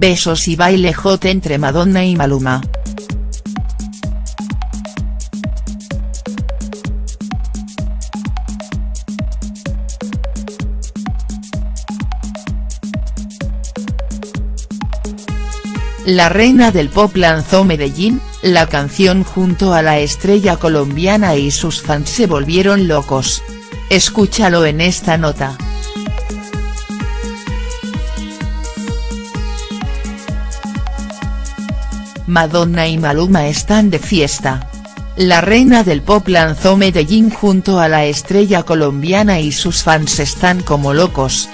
besos y baile hot entre Madonna y Maluma. La reina del pop lanzó Medellín, la canción junto a la estrella colombiana y sus fans se volvieron locos. Escúchalo en esta nota. Madonna y Maluma están de fiesta. La reina del pop lanzó Medellín junto a la estrella colombiana y sus fans están como locos.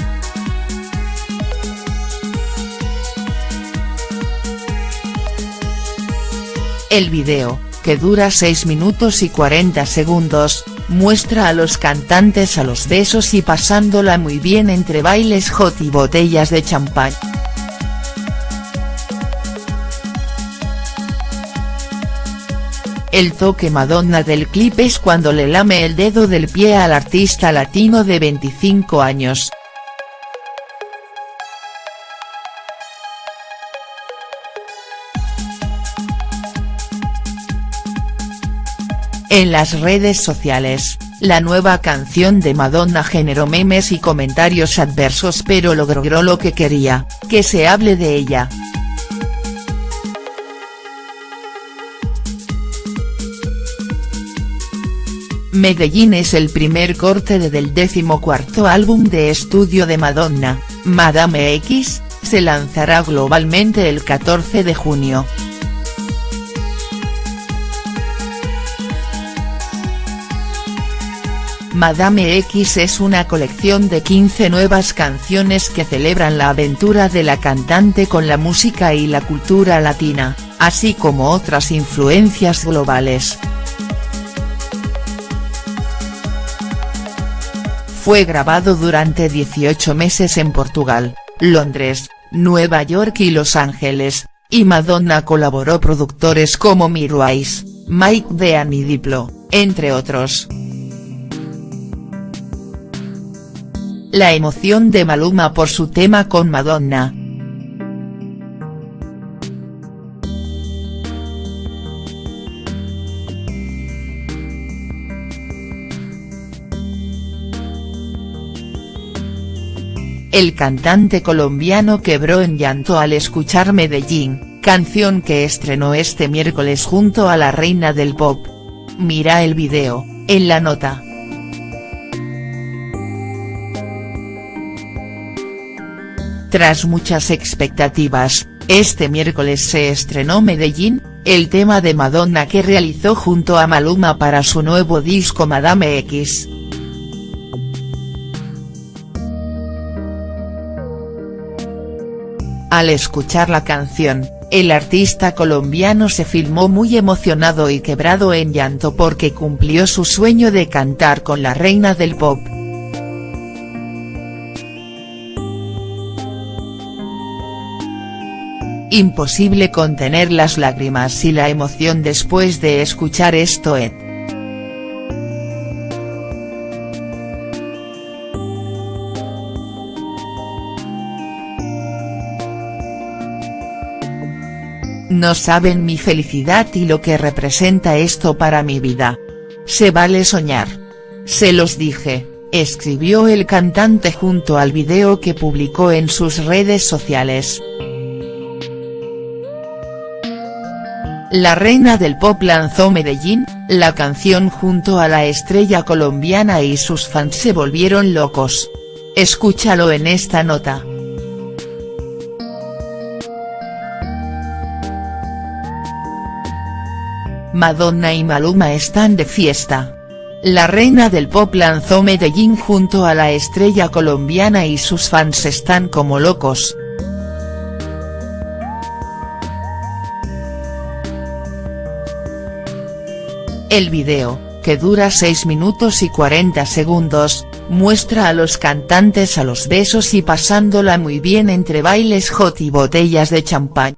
El video, que dura 6 minutos y 40 segundos, muestra a los cantantes a los besos y pasándola muy bien entre bailes hot y botellas de champán. El toque Madonna del clip es cuando le lame el dedo del pie al artista latino de 25 años. En las redes sociales, la nueva canción de Madonna generó memes y comentarios adversos pero logró lo que quería, que se hable de ella. Medellín es el primer corte de del decimocuarto álbum de estudio de Madonna, Madame X, se lanzará globalmente el 14 de junio. Madame X es una colección de 15 nuevas canciones que celebran la aventura de la cantante con la música y la cultura latina, así como otras influencias globales. Fue grabado durante 18 meses en Portugal, Londres, Nueva York y Los Ángeles, y Madonna colaboró productores como Mirwais, Mike Dean y Diplo, entre otros. La emoción de Maluma por su tema con Madonna. El cantante colombiano quebró en llanto al escuchar Medellín, canción que estrenó este miércoles junto a la reina del pop. Mira el video, en la nota. Tras muchas expectativas, este miércoles se estrenó Medellín, el tema de Madonna que realizó junto a Maluma para su nuevo disco Madame X. Al escuchar la canción, el artista colombiano se filmó muy emocionado y quebrado en llanto porque cumplió su sueño de cantar con la reina del pop. Imposible contener las lágrimas y la emoción después de escuchar esto. No saben mi felicidad y lo que representa esto para mi vida. Se vale soñar. Se los dije, escribió el cantante junto al video que publicó en sus redes sociales. La reina del pop lanzó Medellín, la canción junto a la estrella colombiana y sus fans se volvieron locos. Escúchalo en esta nota. Madonna y Maluma están de fiesta. La reina del pop lanzó Medellín junto a la estrella colombiana y sus fans están como locos. El video, que dura 6 minutos y 40 segundos, muestra a los cantantes a los besos y pasándola muy bien entre bailes hot y botellas de champán.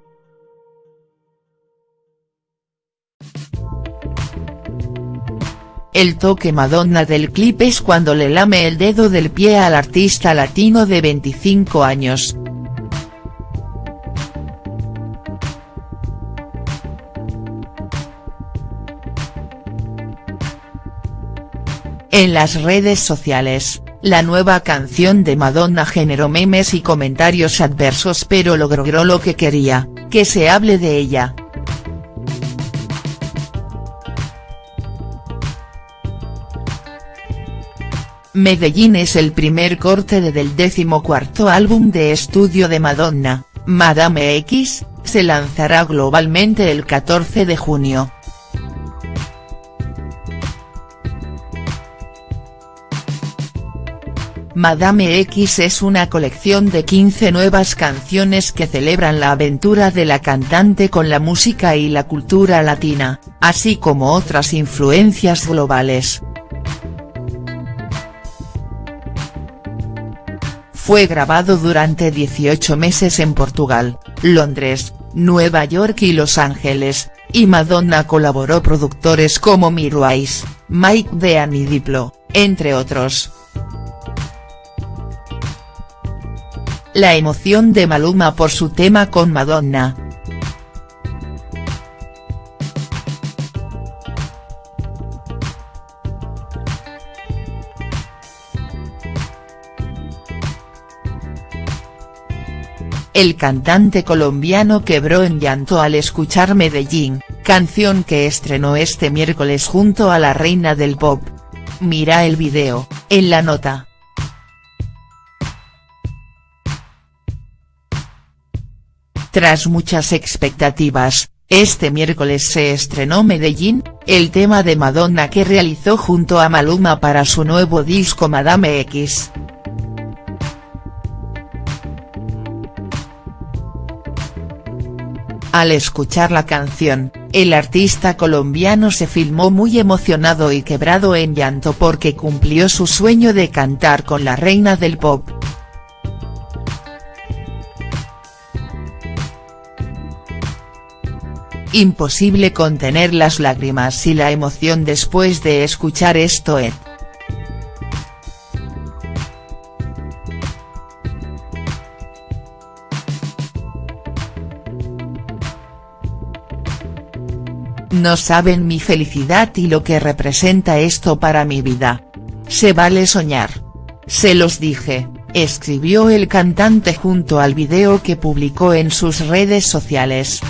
El toque Madonna del clip es cuando le lame el dedo del pie al artista latino de 25 años. En las redes sociales, la nueva canción de Madonna generó memes y comentarios adversos pero logró lo que quería, que se hable de ella. Medellín es el primer corte de del decimocuarto álbum de estudio de Madonna, Madame X, se lanzará globalmente el 14 de junio. Madame X es una colección de 15 nuevas canciones que celebran la aventura de la cantante con la música y la cultura latina, así como otras influencias globales. Fue grabado durante 18 meses en Portugal, Londres, Nueva York y Los Ángeles, y Madonna colaboró productores como Mirwais, Mike Dean y Diplo, entre otros. La emoción de Maluma por su tema con Madonna. El cantante colombiano quebró en llanto al escuchar Medellín, canción que estrenó este miércoles junto a la reina del pop. Mira el video, en la nota. Tras muchas expectativas, este miércoles se estrenó Medellín, el tema de Madonna que realizó junto a Maluma para su nuevo disco Madame X. Al escuchar la canción, el artista colombiano se filmó muy emocionado y quebrado en llanto porque cumplió su sueño de cantar con la reina del pop. Imposible contener las lágrimas y la emoción después de escuchar esto. No saben mi felicidad y lo que representa esto para mi vida. Se vale soñar. Se los dije, escribió el cantante junto al video que publicó en sus redes sociales.